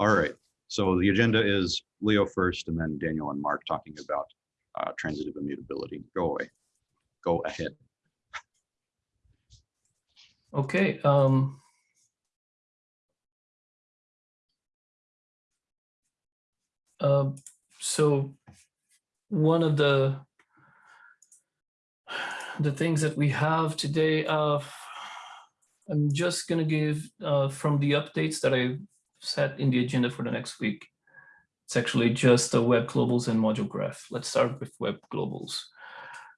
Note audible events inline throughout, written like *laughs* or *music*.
All right, so the agenda is Leo first and then Daniel and Mark talking about uh, transitive immutability. Go away. Go ahead. Okay, um. Uh, so one of the the things that we have today, uh, I'm just gonna give uh, from the updates that I set in the agenda for the next week. It's actually just the web globals and module graph. Let's start with web globals.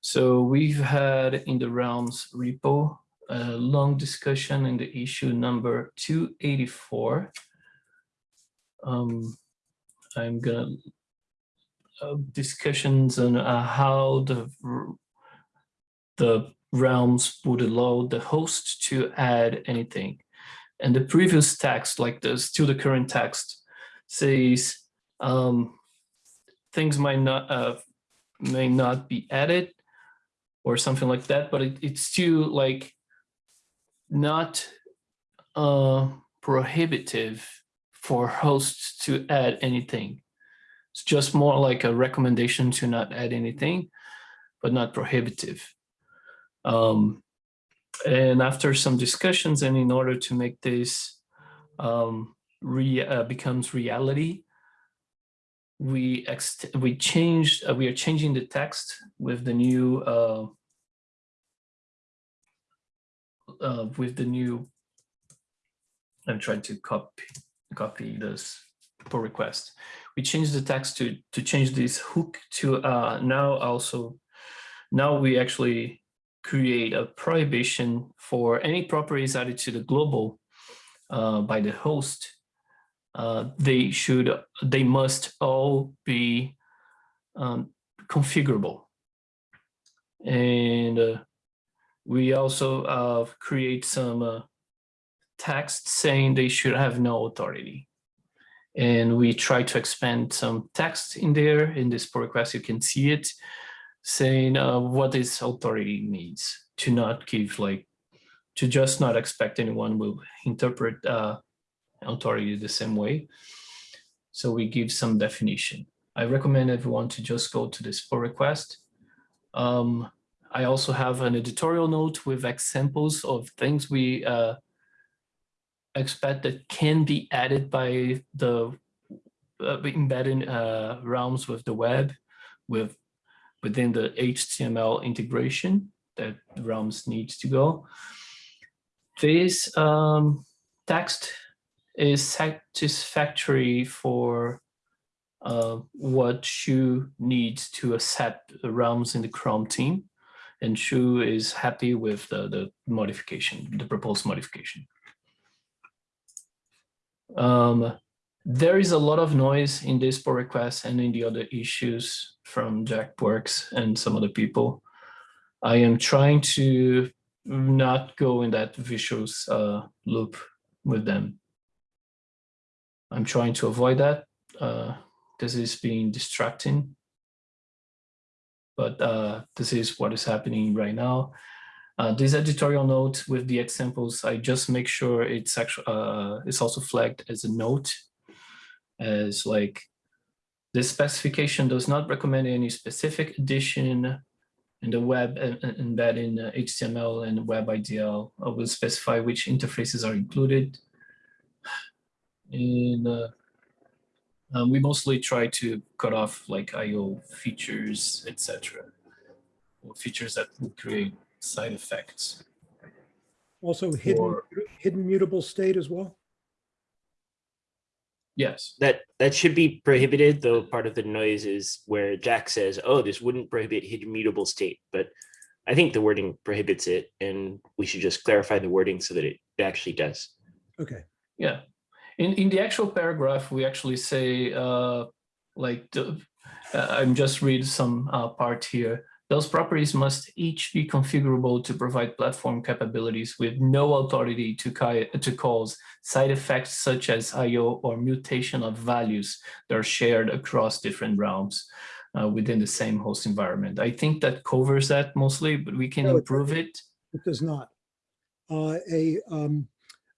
So we've had in the realms repo a long discussion in the issue number 284. Um, I'm gonna uh, discussions on uh, how the the realms would allow the host to add anything. And the previous text, like the still the current text, says um, things might not uh, may not be added or something like that, but it, it's still like not uh, prohibitive for hosts to add anything. It's just more like a recommendation to not add anything, but not prohibitive. Um, and after some discussions and in order to make this um, re, uh, becomes reality, we we changed uh, we are changing the text with the new uh, uh, with the new I'm trying to copy copy this pull request. We changed the text to to change this hook to uh, now also now we actually create a prohibition for any properties added to the global uh, by the host. Uh, they should they must all be um, configurable and uh, we also uh, create some uh, text saying they should have no authority. And we try to expand some text in there. In this pull request, you can see it saying uh, what this authority means to not give like, to just not expect anyone will interpret uh, authority the same way. So we give some definition. I recommend everyone to just go to this pull request. Um, I also have an editorial note with examples of things we uh, expect that can be added by the uh, embedding uh, realms with the web with within the HTML integration that realms needs to go. This um, text is satisfactory for uh, what Shu needs to accept realms in the Chrome team and Shu is happy with the, the modification, the proposed modification. Um, there is a lot of noise in this pull request and in the other issues from Jack Works and some other people. I am trying to not go in that vicious uh, loop with them. I'm trying to avoid that. Uh, this is being distracting but uh, this is what is happening right now. Uh, this editorial note with the examples, I just make sure it's actually uh, it's also flagged as a note, as like this specification does not recommend any specific addition in the web embed in HTML and WebIDL. I will specify which interfaces are included. And uh, um, we mostly try to cut off like IO features, etc. Or features that will create side effects. Also hidden, Or- hidden mutable state as well? Yes, That that should be prohibited, though part of the noise is where Jack says, oh, this wouldn't prohibit hidden mutable state, but I think the wording prohibits it and we should just clarify the wording so that it actually does. Okay, yeah. In, in the actual paragraph, we actually say, uh, like, the, uh, I'm just read some uh, part here. Those properties must each be configurable to provide platform capabilities with no authority to, to cause side effects such as IO or mutation of values that are shared across different realms uh, within the same host environment. I think that covers that mostly, but we can No, improve it. it does not. Uh, a, um,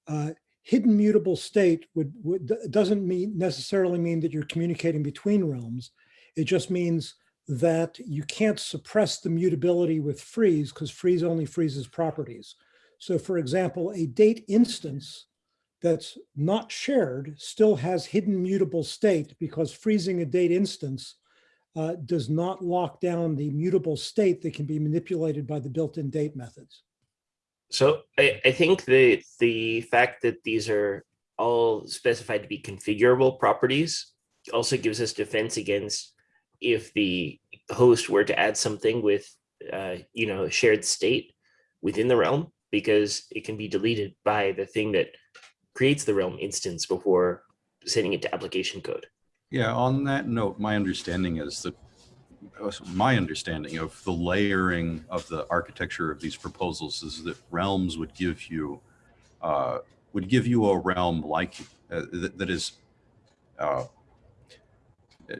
uh, hidden mutable state would, would, doesn't mean, necessarily mean that you're communicating between realms. It just means that you can't suppress the mutability with freeze because freeze only freezes properties. So for example, a date instance that's not shared still has hidden mutable state because freezing a date instance uh, does not lock down the mutable state that can be manipulated by the built-in date methods. So I, I think the the fact that these are all specified to be configurable properties also gives us defense against if the host were to add something with uh, you know shared state within the realm because it can be deleted by the thing that creates the realm instance before sending it to application code. Yeah, on that note, my understanding is that uh, my understanding of the layering of the architecture of these proposals is that realms would give you uh, would give you a realm like uh, that, that is uh,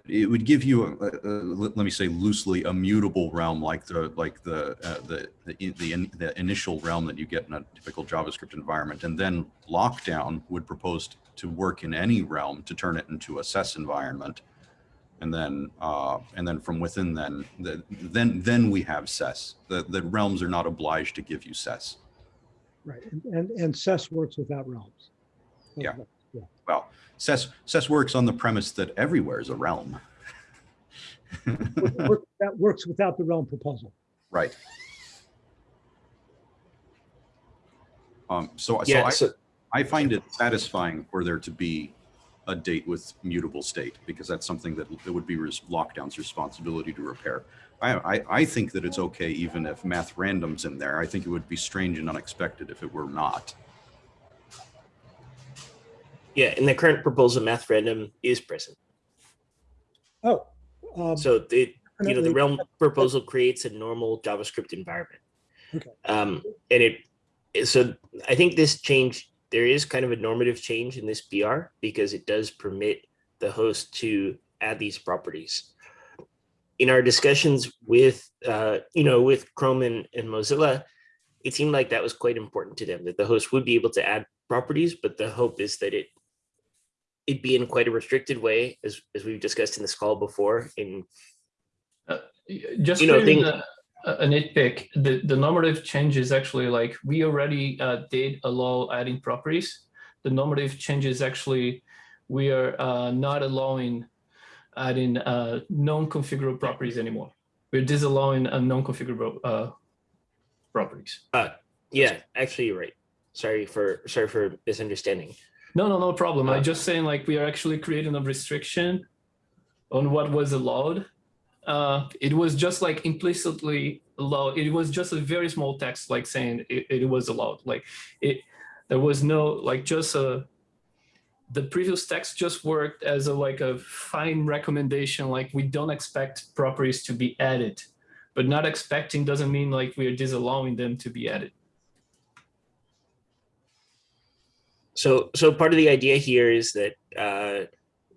it- would give you a, a, let me say loosely a mutable realm like the like the uh, the the, in- the, in- the initial realm that you get in a typical JavaScript environment. And then lockdown would propose to work in any realm to turn it into a SES environment. And then uh, and then from within then the, then then we have SES the the realms are not obliged to give you SES Right, and, and, and SES works without realms. Yeah. Well SES SES works on the premise that everywhere is a realm Work- work- That works without the realm proposal. right um so so Yeah, I, so I find it satisfying for there to be a date with mutable state because that's something that, it would be res- lockdown's responsibility to repair. I, I, I think that it's okay even if math random's in there. I think it would be strange and unexpected if it were not. Yeah, in the current proposal, math random is present. Oh. um, So the you know, the realm proposal creates a normal JavaScript environment. Okay. Um, and it, so I think this change, there is kind of a normative change in this BR because it does permit the host to add these properties. In our discussions with, uh, you know, with Chrome and, and Mozilla, it seemed like that was quite important to them, that the host would be able to add properties, but the hope is that it it be in quite a restricted way, as, as we've discussed in this call before, in Just You know, think- a, a nitpick, the, the normative change is actually like, we already uh, did allow adding properties. The normative change is actually, we are uh, not allowing adding uh, non-configurable properties anymore. We're disallowing a non-configurable uh, properties. Uh, yeah, actually, you're right. Sorry for sorry for misunderstanding. No, no, no problem. Uh, I'm just saying like we are actually creating a restriction on what was allowed. Uh, it was just like implicitly allowed. It was just a very small text, like saying it, it was allowed. Like it, there was no like just a. The previous text just worked as a like a fine recommendation. Like we don't expect properties to be added, but not expecting doesn't mean like we are disallowing them to be added. So so part of the idea here is that uh,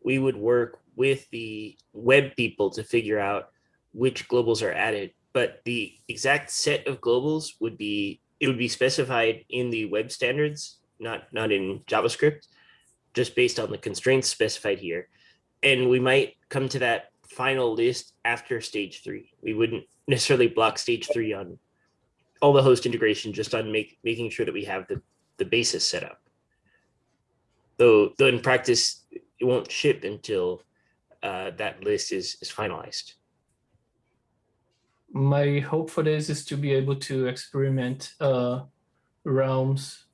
we would work with the web people to figure out which globals are added, but the exact set of globals would be it would be specified in the web standards, not not in JavaScript, just based on the constraints specified here. And we might come to that final list after stage three. We wouldn't necessarily block stage three on all the host integration, just on make, making sure that we have the, the basis set up. Though, though in practice, it won't ship until uh, that list is, is finalized. my hope for this is to be able to experiment uh, realms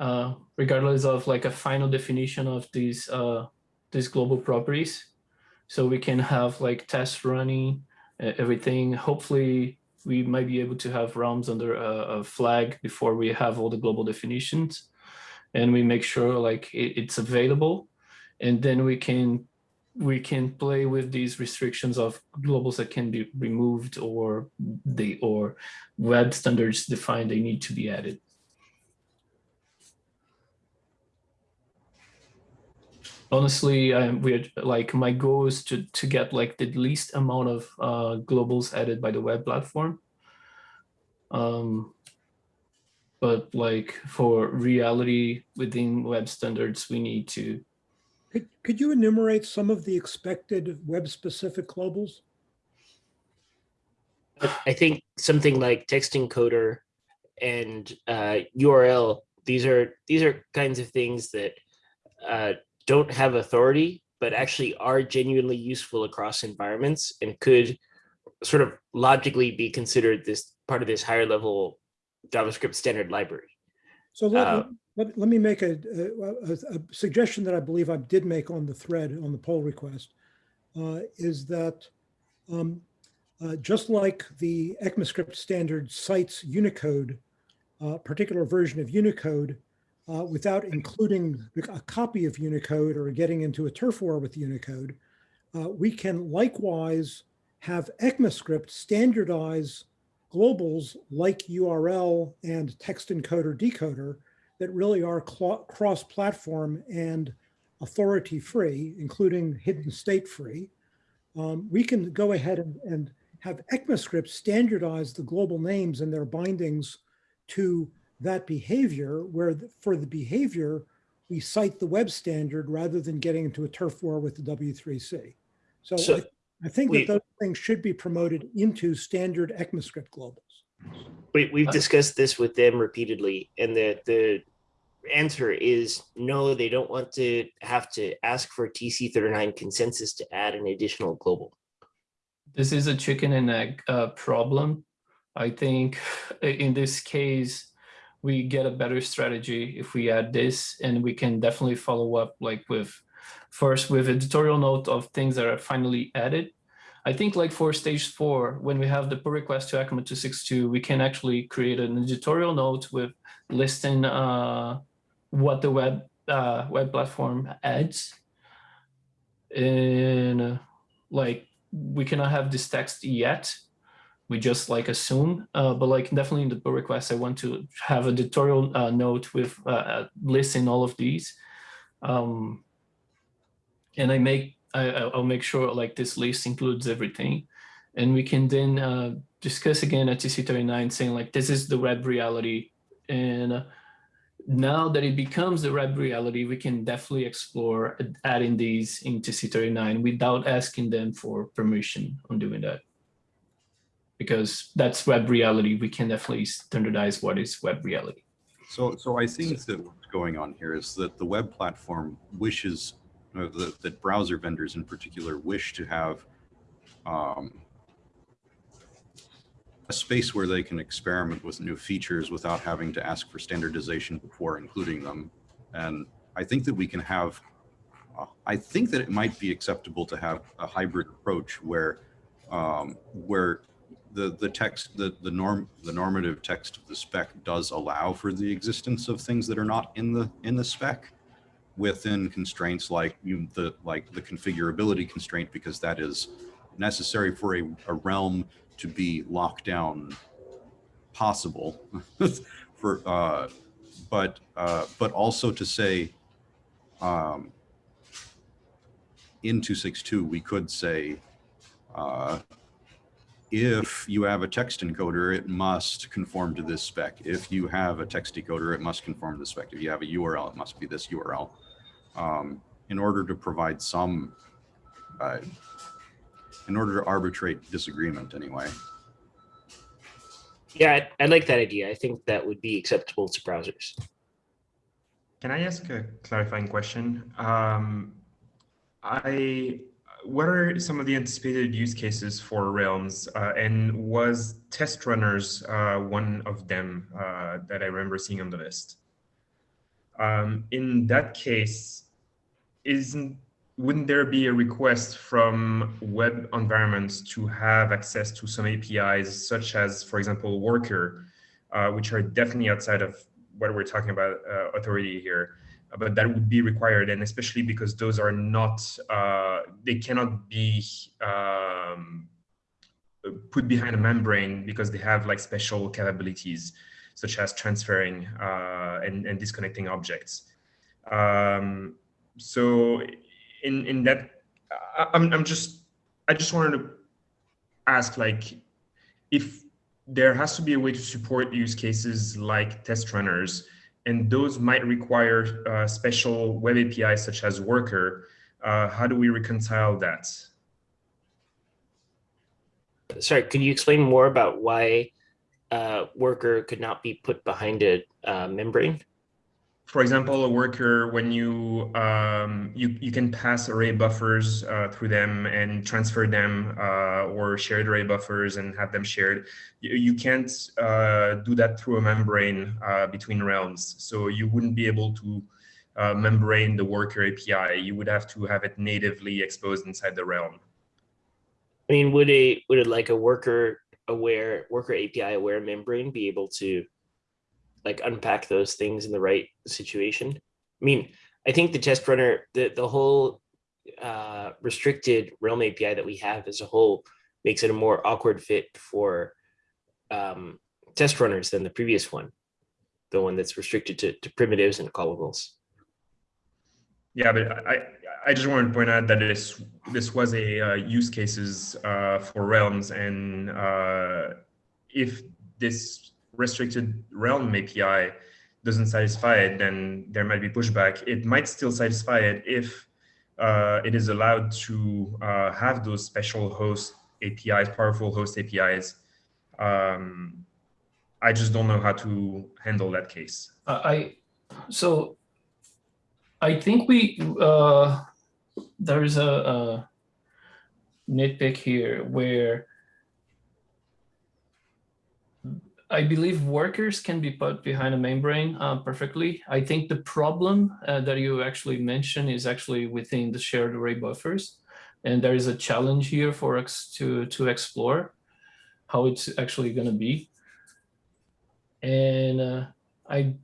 uh, regardless of like a final definition of these uh, these global properties. So we can have like tests running uh, everything. Hopefully we might be able to have realms under a, a flag before we have all the global definitions and we make sure like it, it's available and then we can we can play with these restrictions of globals that can be removed or they or web standards define they need to be added. Honestly, I'm weird. Like my goal is to to get like the least amount of uh, globals added by the web platform. Um, but like for reality within web standards, we need to Could, could you enumerate some of the expected web-specific globals? I think something like text encoder and uh, URL, these are these are kinds of things that uh, don't have authority, but actually are genuinely useful across environments and could sort of logically be considered this part of this higher level JavaScript standard library. So let, Uh, let, let me make a, a, a- suggestion that I believe I did make on the thread on the poll request uh, is that um, uh, just like the ECMAScript standard cites Unicode, a particular version of Unicode, uh, without including a copy of Unicode or getting into a turf war with Unicode, uh, we can likewise have ECMAScript standardize globals like URL and text encoder decoder that really are cross-platform and authority-free, including hidden state-free. Um, we can go ahead and, and have ECMAScript standardize the global names and their bindings to that behavior, where the- for the behavior, we cite the web standard rather than getting into a turf war with the W3C. So So, I, I think wait. that those things should be promoted into standard ECMAScript globals. We, we've discussed this with them repeatedly, and the the answer is no. They don't want to have to ask for TC39 consensus to add an additional global. this is a chicken and egg uh, problem. I think in this case, we get a better strategy if we add this and we can definitely follow up like with first with editorial note of things that are finally added. I think like for stage four, when we have the pull request to ECMA 262, we can actually create an editorial note with listing uh, what the web uh, web platform adds. And uh, like we cannot have this text yet. We just like assume, uh, but like definitely in the pull request, I want to have a tutorial uh, note with uh, listing all of these. Um, and I make, I, I- I'll make sure like this list includes everything. And we can then uh, discuss again at TC39 saying like, this is the web reality. And uh, now that it becomes the web reality, we can definitely explore adding these into TC39 without asking them for permission on doing that. Because that's web reality. We can definitely standardize what is web reality. So, so I think that what's going on here is that the web platform wishes, that, that browser vendors in particular wish to have um, a space where they can experiment with new features without having to ask for standardization before including them. And I think that we can have, uh, I think that it might be acceptable to have a hybrid approach where, um, where the, the text, the, the norm, the normative text of the spec does allow for the existence of things that are not in the, in the spec within constraints like you, the, like the configurability constraint, because that is necessary for a, a realm to be locked down possible *laughs* for, uh, but, uh, but also to say, um, in 262, we could say, uh, if you have a text encoder, it must conform to this spec. If you have a text decoder, it must conform to the spec. If you have a URL, it must be this URL. Um, in order to provide some, uh, in order to arbitrate disagreement anyway. Yeah, I, I like that idea. I think that would be acceptable to browsers. Can I ask a clarifying question? Um, I, what are some of the anticipated use cases for Realms? Uh, and was test runners uh, one of them uh, that I remember seeing on the list? Um, in that case, isn't wouldn't there be a request from web environments to have access to some APIs, such as, for example, Worker, uh, which are definitely outside of what we're talking about uh, authority here, but that would be required, and especially because those are not, uh, they cannot be um, put behind a membrane because they have like special capabilities, such as transferring uh, and, and disconnecting objects. Um, so in in that, I, I'm I'm just I just wanted to ask like if there has to be a way to support use cases like test runners, and those might require uh, special web APIs such as Worker. Uh, how do we reconcile that? Sorry, could you explain more about why uh, worker could not be put behind a uh, membrane? For example, a worker, when you um, you you can pass array buffers uh, through them and transfer them, uh, or shared array buffers and have them shared. You, you can't uh, do that through a membrane uh, between realms. So you wouldn't be able to uh, membrane the worker API. You would have to have it natively exposed inside the realm. I mean, would a would it like a worker aware worker API aware membrane be able to like unpack those things in the right situation? I mean, I think the test runner, the the whole uh, restricted Realm API that we have as a whole makes it a more awkward fit for um, test runners than the previous one, the one that's restricted to, to primitives and callables. Yeah, but I I just wanted to point out that this this was a uh, use cases uh, for realms, and uh, if this restricted realm API doesn't satisfy it, then there might be pushback. It might still satisfy it if uh, it is allowed to uh, have those special host APIs, powerful host APIs. Um, I just don't know how to handle that case. Uh, I so I think we uh, there's a, a nitpick here where I believe workers can be put behind a membrane uh, perfectly. I think the problem uh, that you actually mentioned is actually within the shared array buffers. And there is a challenge here for us to, to explore how it's actually going to be. And uh, I,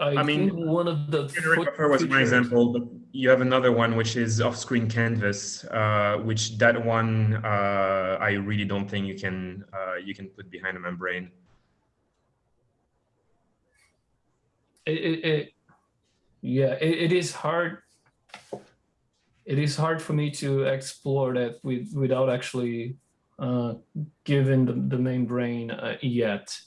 I, I mean, think one of the buffer was my example, but you have another one which is off-screen canvas, uh, which that one uh, I really don't think you can uh, you can put behind a membrane. It, it, yeah it, it is hard. It is hard for me to explore that with without actually uh the, the membrane uh, yet.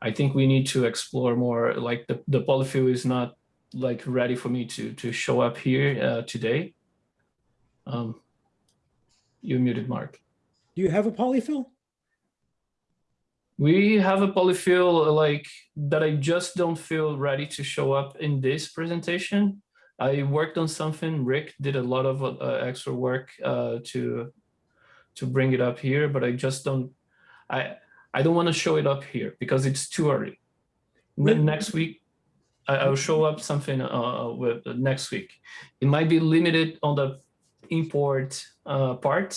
I think we need to explore more like the, the polyfill is not like ready for me to to show up here uh, today. Um you muted mark. Do you have a polyfill? We have a polyfill like that I just don't feel ready to show up in this presentation. I worked on something, Rick did a lot of uh, extra work uh, to to bring it up here, but I just don't, I, I don't want to show it up here because it's too early. When- Next week, I, I'll show up something uh, with next week. It might be limited on the import uh, part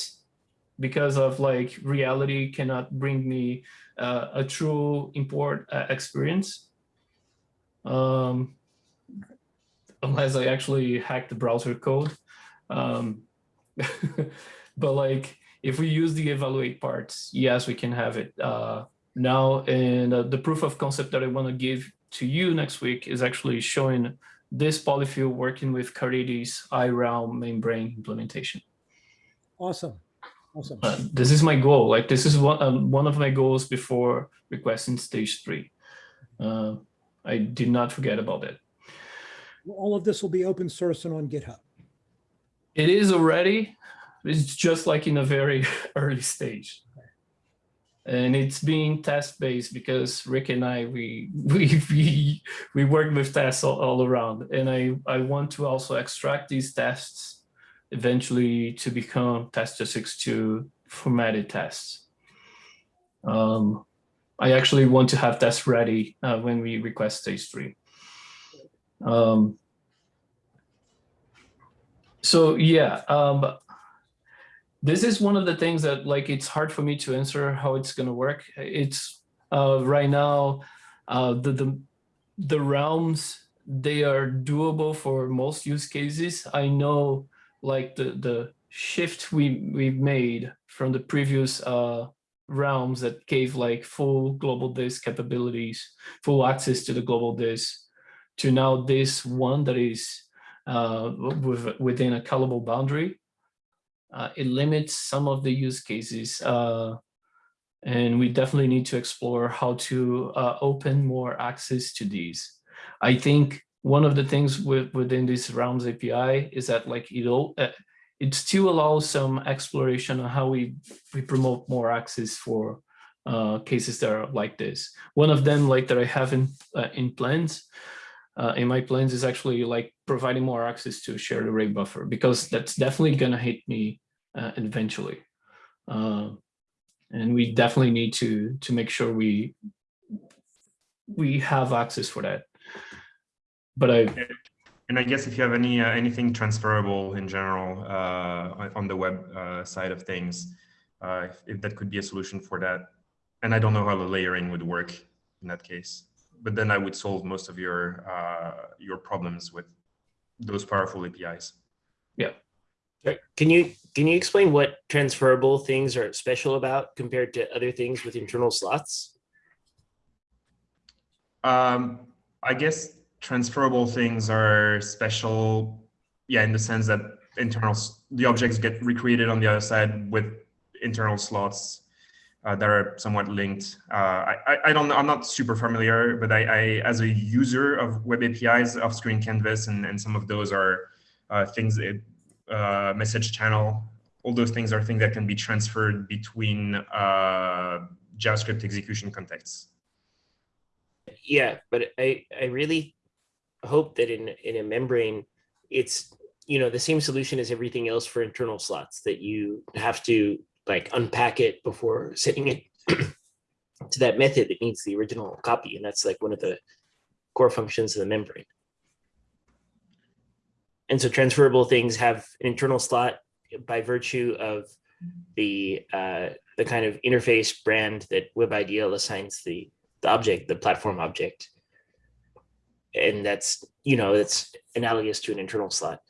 because of like reality cannot bring me uh, a true import uh, experience. Um, unless I actually hack the browser code. Um, *laughs* but like, if we use the evaluate parts, yes, we can have it uh, now. And uh, the proof of concept that I want to give to you next week is actually showing this polyfill working with Caridy's iRealm membrane implementation. Awesome. Awesome. Uh, this is my goal. Like this is one um, one of my goals before requesting stage three. Uh, I did not forget about it. All of this will be open source and on GitHub. It is already. It's just like in a very *laughs* early stage, and it's being test based because Rick and I we *laughs* we we we work with tests all, all around, and I I want to also extract these tests eventually to become test262 formatted tests. Um, I actually want to have tests ready uh, when we request stage three. Um, so yeah, um, this is one of the things that like it's hard for me to answer how it's going to work. It's uh, right now uh, the the the realms they are doable for most use cases. I know like the the shift we we've made from the previous uh, realms that gave like full globalThis capabilities, full access to the globalThis, to now this one that is uh, with, within a callable boundary. Uh, it limits some of the use cases uh, And we definitely need to explore how to uh, open more access to these. I think one of the things with, within this Realms API is that like it all, uh, it still allows some exploration on how we, we promote more access for uh, cases that are like this. One of them like that I have in, uh, in plans, uh, in my plans is actually like providing more access to shared array buffer because that's definitely gonna hit me uh, eventually. Uh, and we definitely need to to make sure we we have access for that. But I And I guess if you have any uh, anything transferable in general uh, on- on the web uh, side of things, uh, if, if that could be a solution for that. And I don't know how the layering would work in that case, but then I would solve most of your uh, your problems with those powerful APIs. Yeah. Can you can you explain what transferable things are special about compared to other things with internal slots? Um, I guess transferable things are special, yeah, in the sense that internal the objects get recreated on the other side with internal slots uh, that are somewhat linked. Uh, I, I don't know, I'm not super familiar, but I, I as a user of web APIs, off-screen canvas, and and some of those are uh, things uh, message channel. All those things are things that can be transferred between uh, JavaScript execution contexts. Yeah, but I I really hope that in in a membrane, it's you know the same solution as everything else for internal slots that you have to like unpack it before *laughs* sending it *clears throat* to that method that needs the original copy, and that's like one of the core functions of the membrane. And so transferable things have an internal slot by virtue of the uh, the kind of interface brand that WebIDL assigns the the object, the platform object. And that's, you know, that's analogous to an internal slot.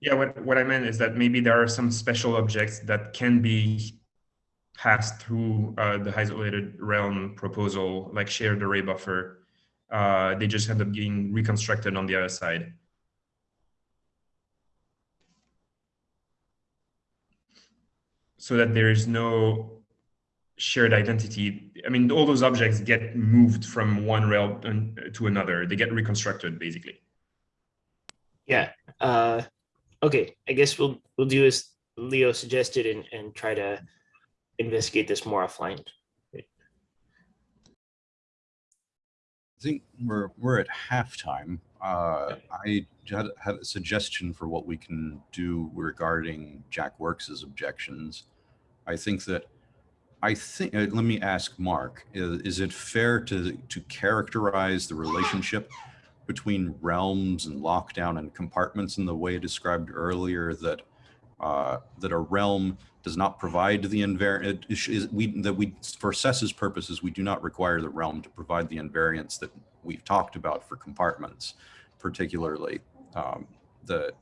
Yeah, what, what I meant is that maybe there are some special objects that can be passed through uh, the isolated realm proposal, like shared array buffer. Uh, they just end up being reconstructed on the other side. So that there is no shared identity. I mean, all those objects get moved from one realm an- to another. They get reconstructed, basically. Yeah. Uh, okay. I guess we'll we'll do as Leo suggested and and try to investigate this more offline. I think we're we're at halftime. Uh, I had, had a suggestion for what we can do regarding Jack Works's objections. I think that I think uh, let me ask Mark: is, is it fair to to characterize the relationship between realms and lockdown and compartments in the way described earlier that uh, that a realm does not provide the invariant is we that we for SES's purposes we do not require the realm to provide the invariants that we've talked about for compartments, particularly um, the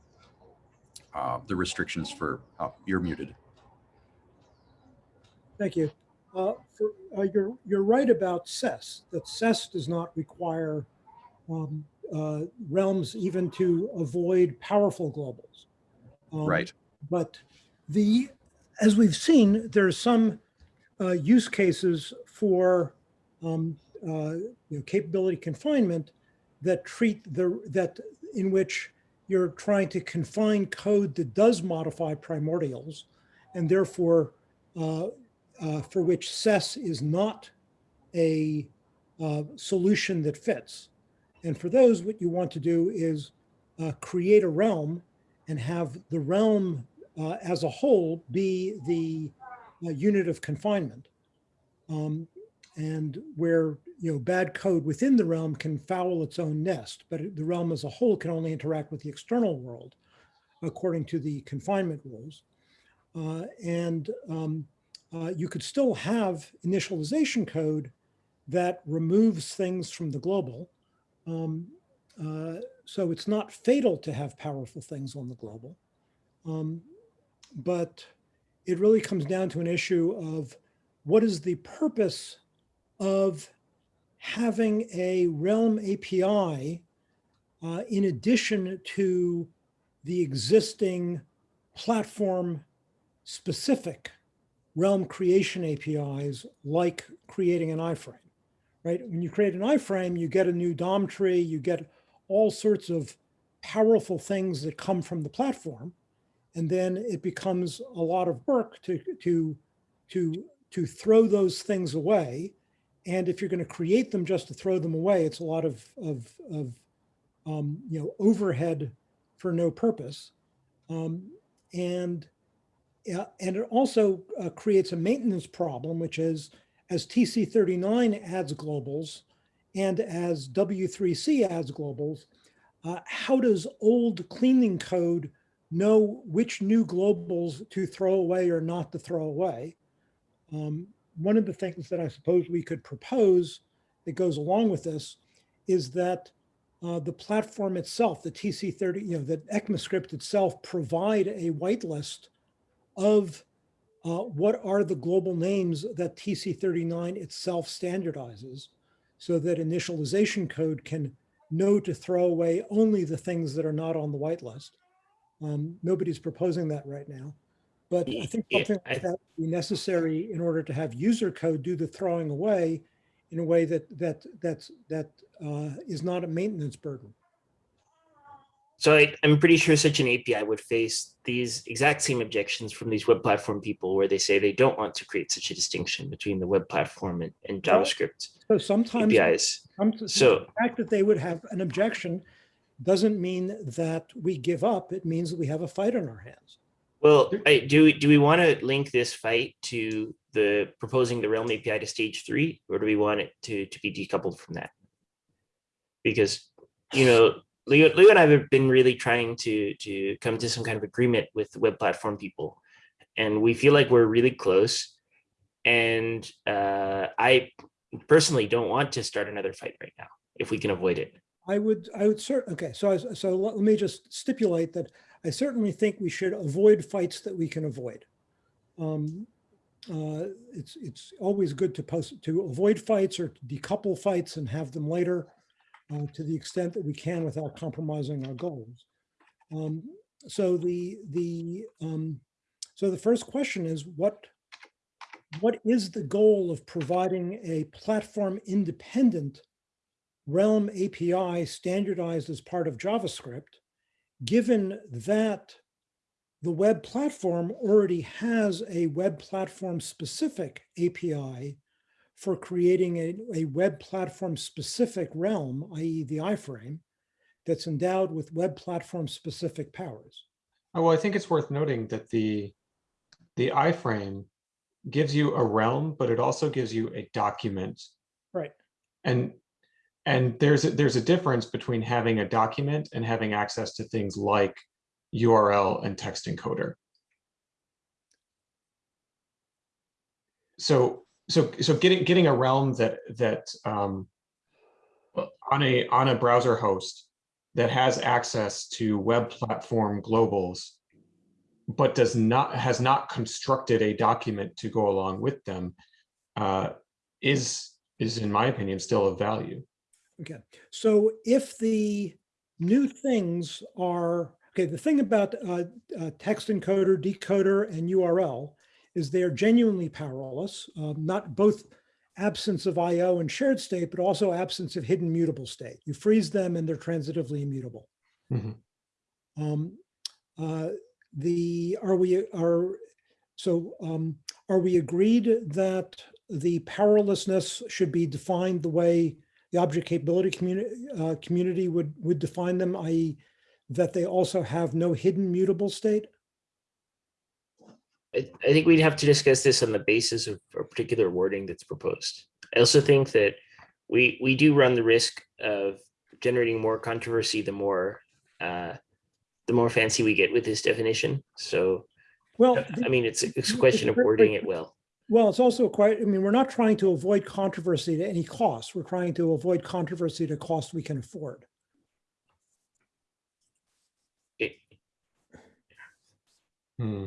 uh, the restrictions for uh, you're muted. Thank you. Uh, for, uh, you're, you're right about SES, that SES does not require um, uh, realms even to avoid powerful globals. Um, Right. But the, as we've seen, there's some uh, use cases for um, uh, you know, capability confinement that treat the, that in which you're trying to confine code that does modify primordials and therefore uh, uh, for which SES is not a uh, solution that fits. And for those, what you want to do is uh, create a realm and have the realm uh, as a whole be the uh, unit of confinement. Um, and where you know bad code within the realm can foul its own nest, but the realm as a whole can only interact with the external world according to the confinement rules. And um, uh, you could still have initialization code that removes things from the global. Um, uh, so it's not fatal to have powerful things on the global. Um, but it really comes down to an issue of what is the purpose of having a Realm API uh, in addition to the existing platform specific realm creation APIs like creating an iframe, right? When you create an iframe, you get a new DOM tree, you get all sorts of powerful things that come from the platform. And then it becomes a lot of work to, to, to, to throw those things away. And if you're going to create them just to throw them away, it's a lot of, of, of um, you know, overhead for no purpose. Um, and yeah, and it also uh, creates a maintenance problem, which is as TC39 adds globals and as W3C adds globals, uh, how does old cleaning code know which new globals to throw away or not to throw away? Um, one of the things that I suppose we could propose that goes along with this is that uh, the platform itself, the TC30, you know, the ECMAScript itself provide a whitelist of uh, what are the global names that TC39 itself standardizes so that initialization code can know to throw away only the things that are not on the whitelist. Um, nobody's proposing that right now. But I think something like that would be necessary in order to have user code do the throwing away in a way that that that's that uh, is not a maintenance burden. So I, I'm pretty sure such an API would face these exact same objections from these web platform people where they say they don't want to create such a distinction between the web platform and, and JavaScript So sometimes APIs. some- the fact that they would have an objection doesn't mean that we give up. It means that we have a fight on our hands. Well, I, do, we- do we want to link this fight to the proposing the Realm API to stage three, or do we want it to, to be decoupled from that? Because, you know, Leo, Leo and I have been really trying to, to come to some kind of agreement with web platform people. And we feel like we're really close. And uh, I personally don't want to start another fight right now, if we can avoid it. I would, I would cert, okay, so I, so let let me just stipulate that I certainly think we should avoid fights that we can avoid. Um, uh, it's, it's always good to post, to avoid fights or to decouple fights and have them later uh, to the extent that we can without compromising our goals. Um, so the, the, um, so the first question is what, what is the goal of providing a platform independent Realm API standardized as part of JavaScript, given that the web platform already has a web platform specific API for creating a, a web platform specific realm, i.e. the iframe, that's endowed with web platform specific powers. Oh, well, I think it's worth noting that the, the iframe gives you a realm, but it also gives you a document. Right. And, and there's, a- there's a difference between having a document and having access to things like URL and text encoder. So, so, so getting, getting a realm that, that, um, on a, on a browser host that has access to web platform globals, but does not, has not constructed a document to go along with them, uh, is, is in my opinion, still of value. Okay, so if the new things are, okay, the thing about uh, uh, text encoder, decoder, and URL is they're genuinely powerless, um, not both absence of IO and shared state, but also absence of hidden mutable state. You freeze them and they're transitively immutable. Mhm. Um, uh, the, are we, are, so um, are we agreed that the powerlessness should be defined the way the object capability community, uh, community would, would define them, i.e. that they also have no hidden mutable state? I, I think we'd have to discuss this on the basis of a particular wording that's proposed. I also think that we we do run the risk of generating more controversy the more uh, the more fancy we get with this definition. So Well, I mean, it's it's a the- question of wording it well. well, it's also quite, I mean, we're not trying to avoid controversy to any cost. We're trying to avoid controversy to cost we can afford. It- Hmm.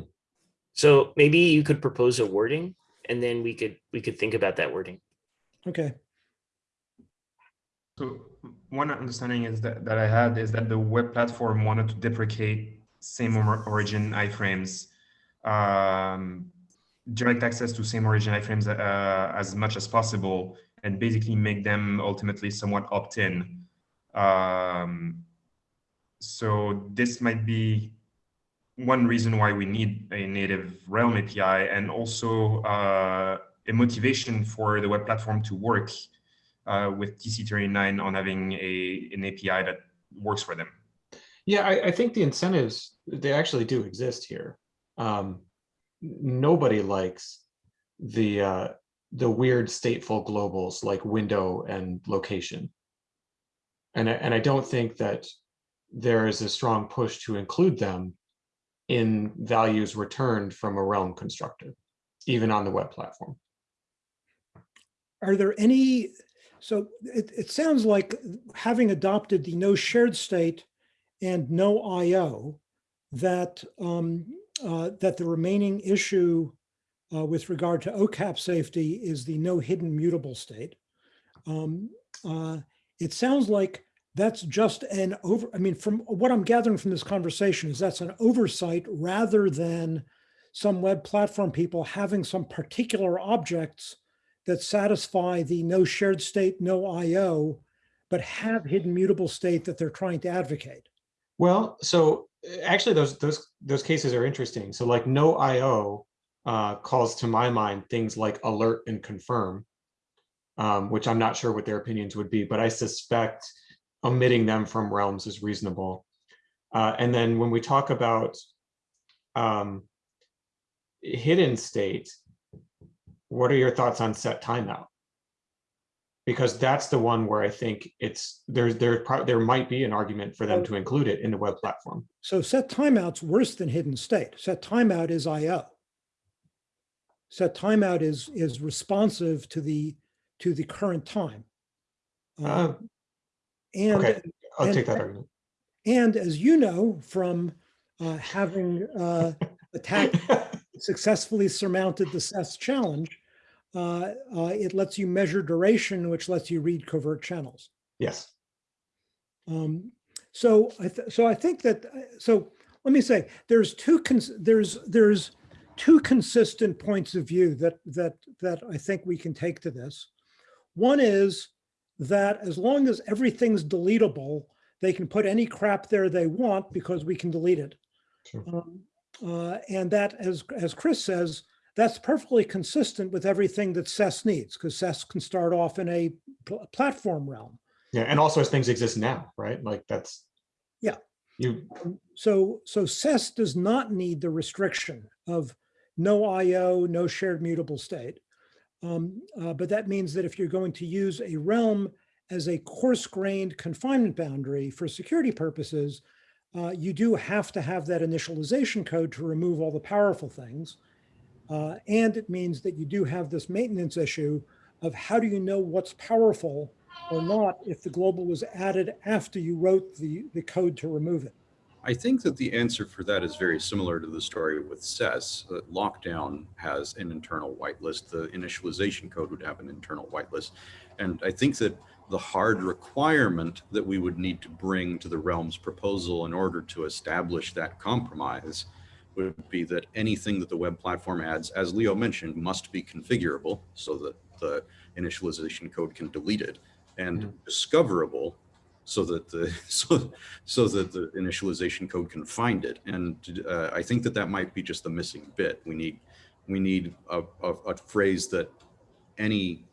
So maybe you could propose a wording, and then we could we could think about that wording. Okay, So one understanding is that, that I had is that the web platform wanted to deprecate same origin iframes, um, direct access to same origin iframes uh, as much as possible, and basically make them ultimately somewhat opt-in. Um, so this might be one reason why we need a native Realm API, and also uh, a motivation for the web platform to work uh, with TC39 on having a an API that works for them. Yeah, I, I think the incentives, they actually do exist here. Um, nobody likes the, uh, the weird stateful globals like window and location. And I, and I don't think that there is a strong push to include them in values returned from a realm constructor, even on the web platform. Are there any, so it, it sounds like having adopted the no shared state and no IO, that, um, uh, that the remaining issue uh, with regard to OCAP safety is the no hidden mutable state. Um, uh, It sounds like that's just an over, I mean, from what I'm gathering from this conversation is that's an oversight rather than some web platform people having some particular objects that satisfy the no shared state, no IO, but have hidden mutable state that they're trying to advocate. Well, so uh, actually those those those cases are interesting. So like no IO uh, calls to my mind things like alert and confirm, um, which I'm not sure what their opinions would be, but I suspect omitting them from realms is reasonable. Uh, and then when we talk about um, hidden state, what are your thoughts on set timeout? Because that's the one where I think it's there's there there might be an argument for them to include it in the web platform. So set timeout's worse than hidden state. Set timeout is IO. Set timeout is, is responsive to the, to the current time. Uh, And okay, I'll and- take that argument. And as you know, from uh, having uh, attacked, *laughs* successfully surmounted the SES challenge, uh, uh, it lets you measure duration, which lets you read covert channels. Yes. Um, so I th- so I think that uh, so let me say there's two cons- there's there's two consistent points of view that that that I think we can take to this. One is that as long as everything's deletable, they can put any crap there they want because we can delete it. Sure. Um, uh, and that, as as Chris says, that's perfectly consistent with everything that SES needs because SES can start off in a pl- platform realm. Yeah, and also as things exist now, right? Like that's. Yeah. You, So, so SES does not need the restriction of no IO, no shared mutable state. Um, uh, but that means that if you're going to use a realm as a coarse-grained confinement boundary for security purposes, uh, you do have to have that initialization code to remove all the powerful things. Uh, and it means that you do have this maintenance issue of how do you know what's powerful or not if the global was added after you wrote the, the code to remove it. I think that the answer for that is very similar to the story with SES. Uh, Lockdown has an internal whitelist. The initialization code would have an internal whitelist. And I think that the hard requirement that we would need to bring to the realm's proposal in order to establish that compromise would be that anything that the web platform adds, as Leo mentioned, must be configurable so that the initialization code can delete it and Mhm. discoverable so that the *laughs* so so that the initialization code can find it. And uh, i think that that might be just the missing bit. We need we need a, a, a phrase that any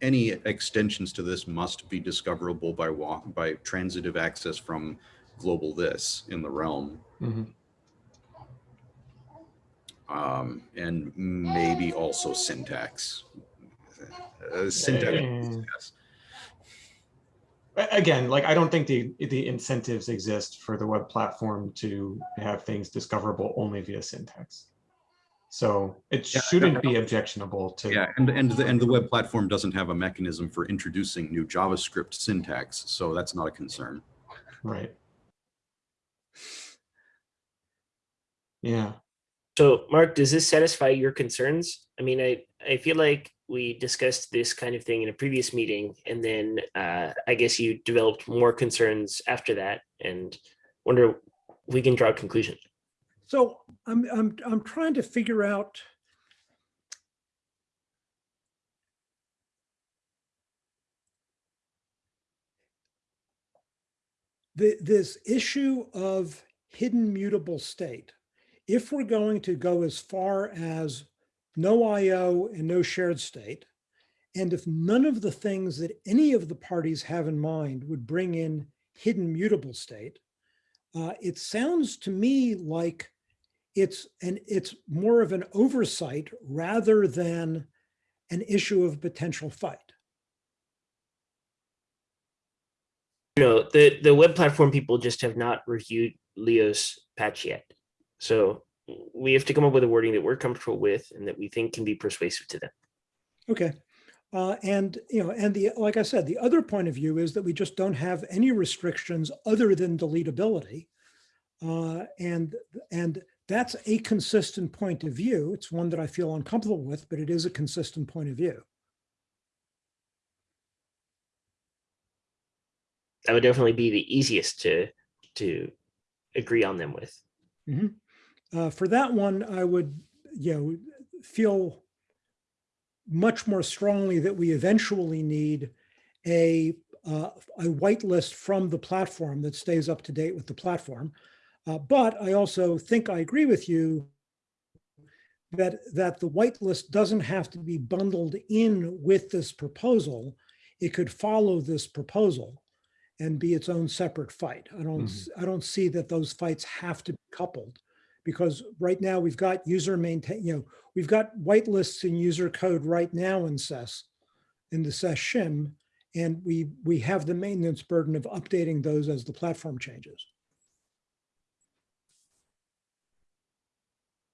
any extensions to this must be discoverable by walk by transitive access from globalThis in the realm. Mhm. um, and maybe also syntax. Uh, syntax yes. A- Again, like I don't think the the incentives exist for the web platform to have things discoverable only via syntax. So it Yeah, shouldn't be objectionable to. Yeah, and and the and the web platform doesn't have a mechanism for introducing new JavaScript syntax, so that's not a concern. Right. Yeah. So, Mark, does this satisfy your concerns? I mean, I, I feel like we discussed this kind of thing in a previous meeting, and then uh, I guess you developed more concerns after that, and wonder we can draw a conclusion. So I'm, I'm, I'm trying to figure out. The, this issue of hidden mutable state. If we're going to go as far as no IO and no shared state, and if none of the things that any of the parties have in mind would bring in hidden mutable state, uh, it sounds to me like it's an it's more of an oversight rather than an issue of potential fight. You know, the, the web platform people just have not reviewed Leo's patch yet. So we have to come up with a wording that we're comfortable with and that we think can be persuasive to them. Okay. Uh, and, you know, and the, like I said, the other point of view is that we just don't have any restrictions other than deletability. Uh, and, and that's a consistent point of view. It's one that I feel uncomfortable with, but it is a consistent point of view. That would definitely be the easiest to, to agree on them with. Mhm. Uh, for that one, I would, you know, feel much more strongly that we eventually need a, uh, a whitelist from the platform that stays up to date with the platform. Uh, but I also think I agree with you that, that the whitelist doesn't have to be bundled in with this proposal. It could follow this proposal and be its own separate fight. I don't, s- I don't see that those fights have to be coupled because right now we've got user maintain, you know, we've got whitelists in user code right now in SES, in the SES shim, and we, we have the maintenance burden of updating those as the platform changes.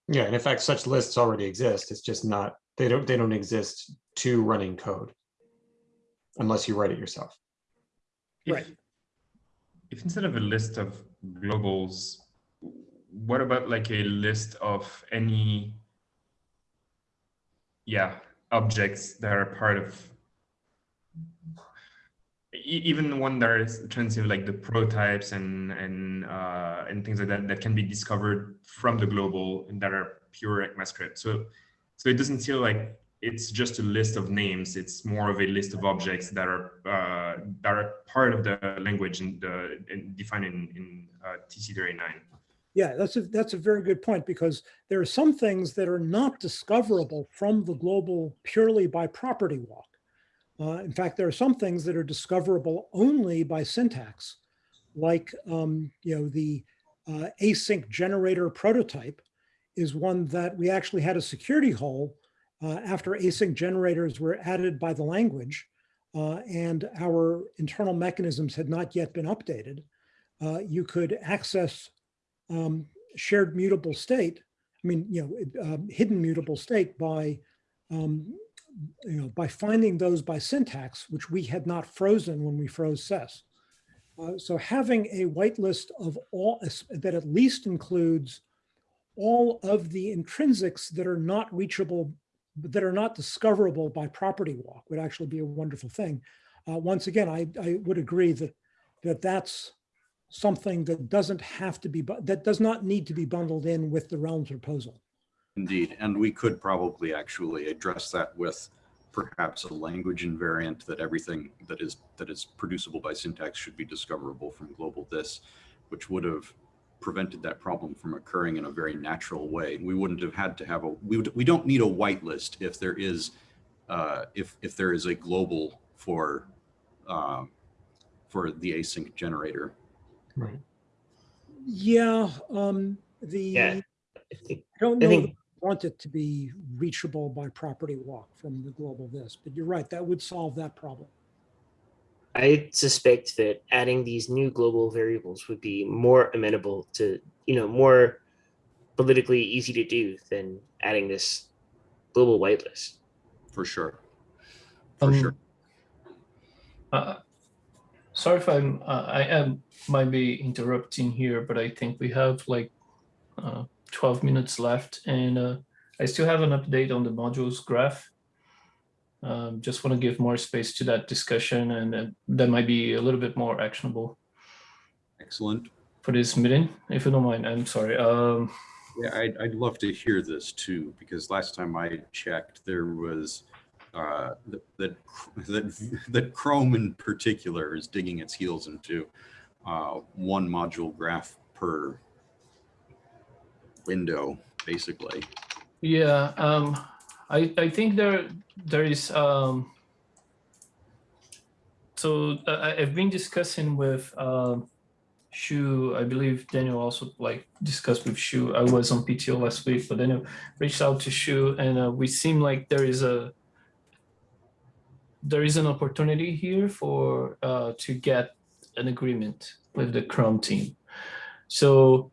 Yeah, and in fact, such lists already exist. It's just not, they don't, they don't exist to running code. Unless you write it yourself. If- Right. If instead of a list of globals, what about like a list of any, yeah, objects that are part of, even one that is transitive, like the prototypes and and uh, and things like that that can be discovered from the global and that are pure ECMAScript. So so it doesn't feel like it's just a list of names. It's more of a list of objects that are uh, that are part of the language and, the, and defined in, in uh, TC39. Yeah, that's a, that's a very good point because there are some things that are not discoverable from the global purely by property walk. Uh, in fact, there are some things that are discoverable only by syntax, like, um, you know, the uh, async generator prototype is one that we actually had a security hole uh, after async generators were added by the language uh, and our internal mechanisms had not yet been updated. Uh, you could access um, shared mutable state, I mean, you know, um, hidden mutable state by, um, you know, by finding those by syntax, which we had not frozen when we froze SES. Uh, so having a whitelist of all that at least includes all of the intrinsics that are not reachable, that are not discoverable by property walk would actually be a wonderful thing. Uh, once again, I, I would agree that that that's something that doesn't have to be, that does not need to be bundled in with the realms proposal. Indeed, and we could probably actually address that with perhaps a language invariant that everything that is that is producible by syntax should be discoverable from globalThis, which would have prevented that problem from occurring in a very natural way. We wouldn't have had to have a we would we don't need a whitelist if there is uh, if if there is a global for um, for the async generator. Right. Yeah, um, the, Yeah. I I don't I know, think that I want it to be reachable by property walk from the globalThis, but you're right, that would solve that problem. I suspect that adding these new global variables would be more amenable to, you know, more politically easy to do than adding this global whitelist. For sure. For Um, sure. Uh, sorry if I'm, uh, I am, might be interrupting here, but I think we have like uh, 12 minutes left and uh, I still have an update on the modules graph. Um, just want to give more space to that discussion and uh, that might be a little bit more actionable. Excellent. for this meeting, if you don't mind. I'm sorry. Um, Yeah, I'd, I'd love to hear this too, because last time I checked, there was uh, that, that, that, that Chrome in particular is digging its heels into uh, one module graph per window, basically. yeah, um, I I think there there is um. So uh, I- I've been discussing with um, Shu. I believe Daniel also like discussed with Shu. I was on PTO last week, but Daniel reached out to Shu, and uh, we seem like there is a there is an opportunity here for uh, to get an agreement with the Chrome team. So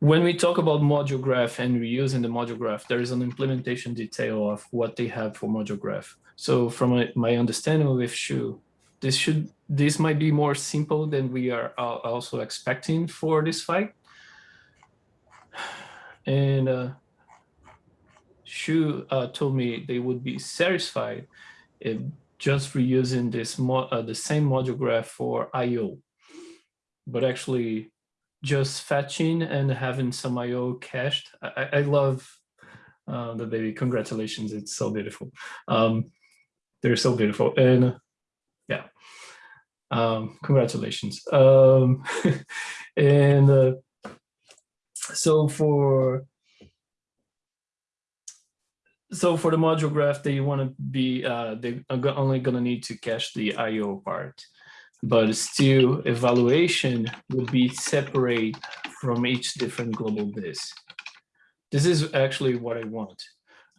when we talk about module graph and reusing the module graph, there is an implementation detail of what they have for module graph. So from my, my understanding with Shu, this should this might be more simple than we are also expecting for this fight. And uh, Shu uh, told me they would be satisfied if just reusing this uh, the same module graph for I/O, but actually just fetching and having some IO cached. I, I- love uh, the baby. Congratulations, it's so beautiful. Um, they're so beautiful, and yeah, um, congratulations. Um, *laughs* and uh, so for so for the module graph, they want to be uh, they are only going to need to cache the IO part but still evaluation would be separate from each different globalThis. This is actually what I want.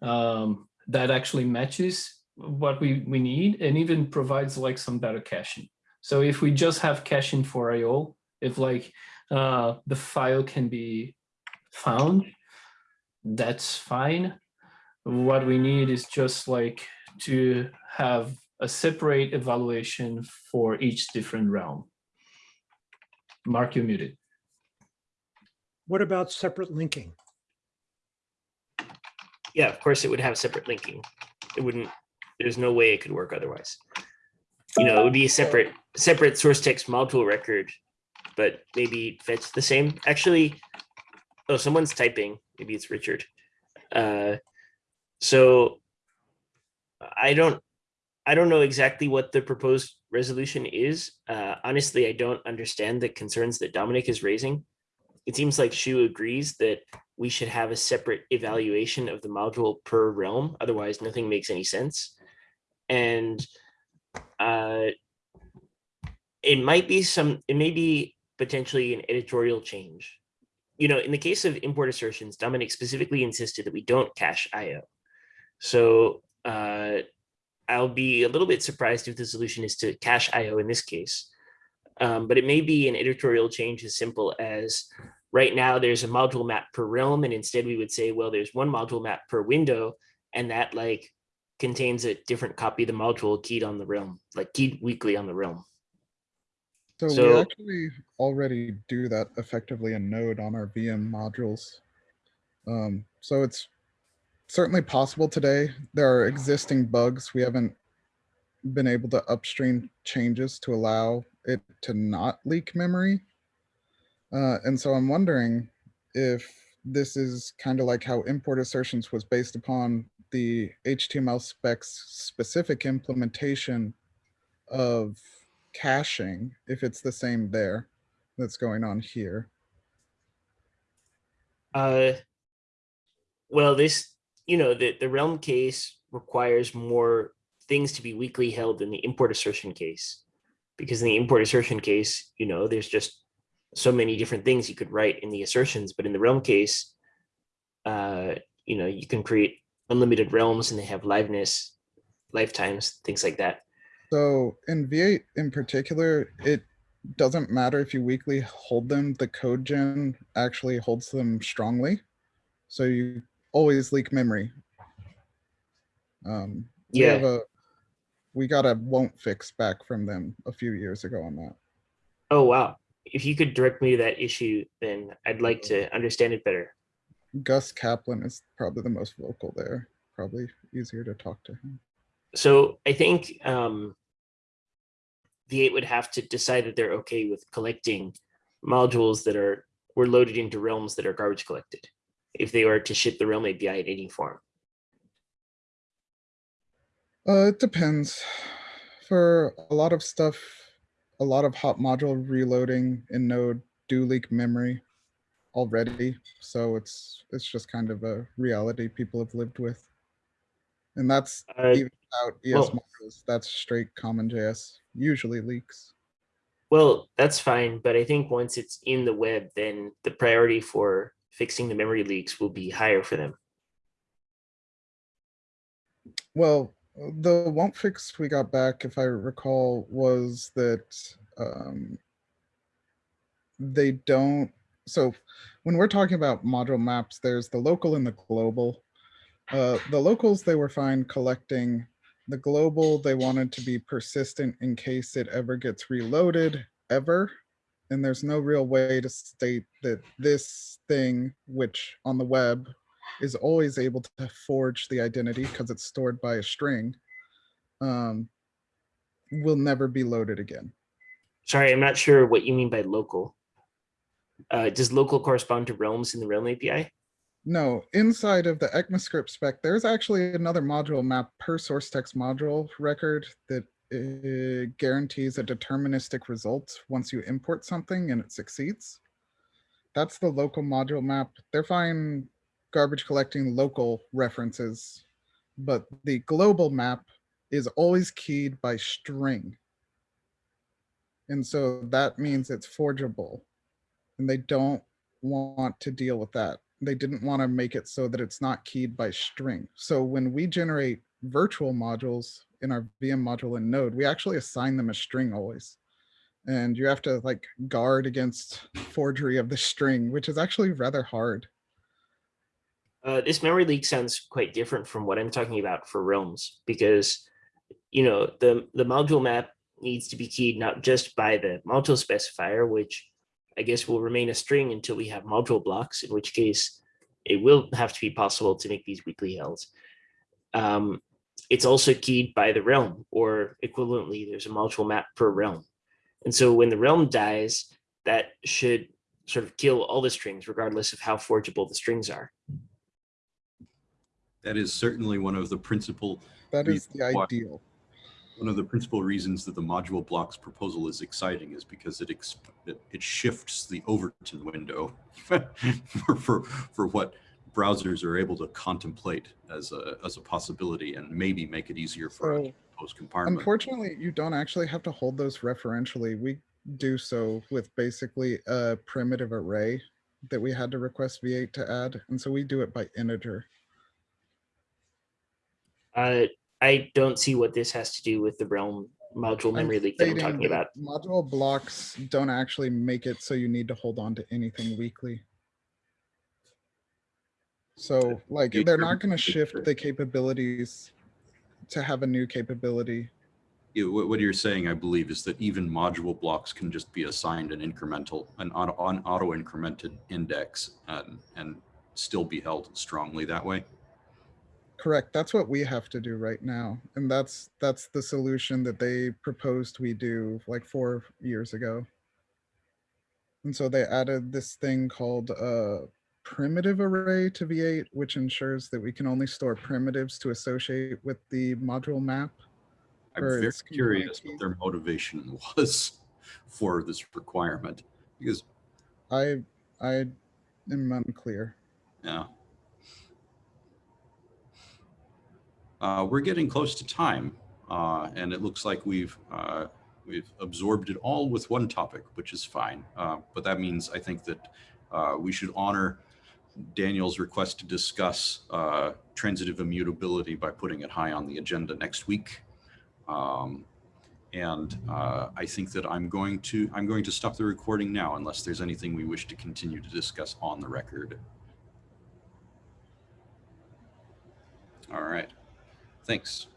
Um, that actually matches what we, we need and even provides like some better caching. So if we just have caching for IO, if like uh, the file can be found, that's fine. What we need is just like to have a separate evaluation for each different realm. Mark, you muted. What about separate linking? Yeah, of course it would have separate linking. It wouldn't, there's no way it could work otherwise. You know, it would be a separate, separate source text module record, but maybe fetch the same. Actually, oh, someone's typing. Maybe it's Richard. Uh, so I don't, I don't know exactly what the proposed resolution is. Uh, honestly, I don't understand the concerns that Domenic is raising. It seems like Shu agrees that we should have a separate evaluation of the module per realm. Otherwise, nothing makes any sense. And uh, it might be some, it may be potentially an editorial change. You know, in the case of import assertions, Domenic specifically insisted that we don't cache IO. So uh, I'll be a little bit surprised if the solution is to cache IO in this case. Um, but it may be an editorial change as simple as right now there's a module map per realm and instead we would say well there's one module map per window and that like contains a different copy of the module keyed on the realm like keyed weakly on the realm So, So- we actually already do that effectively in Node on our VM modules. Um, so it's certainly possible today. There are existing bugs. We haven't been able to upstream changes to allow it to not leak memory. Uh, and so I'm wondering if this is kind of like how import assertions was based upon the HTML specs specific implementation of caching, if it's the same there that's going on here. uh well this you know the the realm case requires more things to be weakly held than the import assertion case because in the import assertion case you know there's just so many different things you could write in the assertions but in the realm case uh you know you can create unlimited realms and they have liveness lifetimes things like that So in V8 in particular, it doesn't matter if you weakly hold them, the code gen actually holds them strongly. So you always leak memory. Um, we Yeah. have a, we got a won't fix back from them a few years ago on that. oh wow if you could direct me to that issue then i'd like to understand it better Gus Caplan is probably the most vocal there, probably easier to talk to him. So I think um, V8 would have to decide that they're okay with collecting modules that are were loaded into realms that are garbage collected if they were to ship the realm API in any form. Uh, it depends. For a lot of stuff, a lot of hot module reloading in Node do leak memory already. So it's it's just kind of a reality people have lived with. And that's Uh, even without ES well- modules. That's straight CommonJS. Usually leaks. Well, that's fine, but I think once it's in the web, then the priority for fixing the memory leaks will be higher for them. Well, the won't fix we got back, if I recall, was that um, they don't. So when we're talking about module maps, there's the local and the global. Uh, the locals they were fine collecting. The global they wanted to be persistent in case it ever gets reloaded ever. And there's no real way to state that this thing, which on the web is always able to forge the identity because it's stored by a string, um, will never be loaded again. Sorry, I'm not sure what you mean by local. Uh, does local correspond to realms in the realm API? No, inside of the ECMAScript spec, there's actually another module map per source text module record that uh, guarantees a deterministic result once you import something and it succeeds. That's the local module map. They're fine garbage collecting local references, but the global map is always keyed by string. And so that means it's forgeable and they don't want to deal with that. They didn't want to make it so that it's not keyed by string. So when we generate virtual modules in our VM module in Node, we actually assign them a string always. And you have to like guard against *laughs* forgery of the string, which is actually rather hard. Uh, this memory leak sounds quite different from what I'm talking about for realms because, you know, the, the module map needs to be keyed not just by the module specifier, which I guess will remain a string until we have module blocks, in which case it will have to be possible to make these weakly held. Um, it's also keyed by the realm or equivalently, there's a module map per realm. And so when the realm dies, that should sort of kill all the strings regardless of how forgeable the strings are. That is certainly one of the principal That is the ideal. one of the principal reasons that the module blocks proposal is exciting is because it exp- it, it shifts the Overton window *laughs* for, for for what browsers are able to contemplate as a as a possibility and maybe make it easier for us So to post compartment. unfortunately, you don't actually have to hold those referentially. We do so with basically a primitive array that we had to request V8 to add. And so we do it by integer. Uh, I don't see what this has to do with the realm module I'm memory leak that I'm talking about. Module blocks don't actually make it so you need to hold on to anything weakly. So like, they're not gonna shift the capabilities to have a new capability. You- what, you're saying, I believe, is that even module blocks can just be assigned an incremental, an auto, on auto incremented index and, and still be held strongly that way. Correct. That's what we have to do right now. And that's, that's the solution that they proposed we do like four years ago. And so they added this thing called a primitive array to V8, which ensures that we can only store primitives to associate with the module map. I'm very curious what their *laughs* motivation was for this requirement because I, I am unclear. Yeah. Uh, we're getting close to time, uh, and it looks like we've uh, we've absorbed it all with one topic, which is fine. Uh, but that means I think that uh, we should honor Daniel's request to discuss uh, transitive immutability by putting it high on the agenda next week. Um, and uh, I think that I'm going to I'm going to stop the recording now unless there's anything we wish to continue to discuss on the record. All right. Thanks.